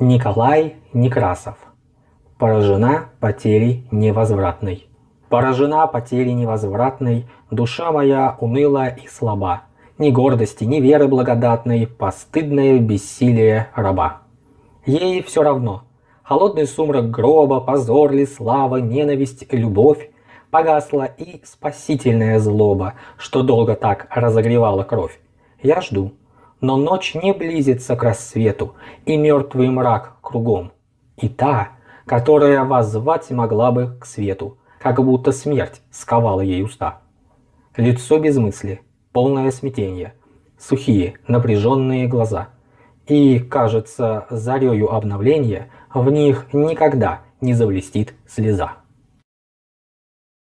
Николай Некрасов. Поражена потерей невозвратной. Поражена потерей невозвратной, душа моя уныла и слаба. Ни гордости, ни веры благодатной, постыдное бессилие раба. Ей все равно. Холодный сумрак гроба, позор ли, слава, ненависть, любовь, Погасла и спасительная злоба, что долго так разогревала кровь. Я жду, но ночь не близится к рассвету, и мертвый мрак кругом. И та, которая воззвать могла бы к свету, как будто смерть сковала ей уста. Лицо без мысли, полное смятение, сухие, напряженные глаза. И, кажется, зарею обновления в них никогда не завлестит слеза.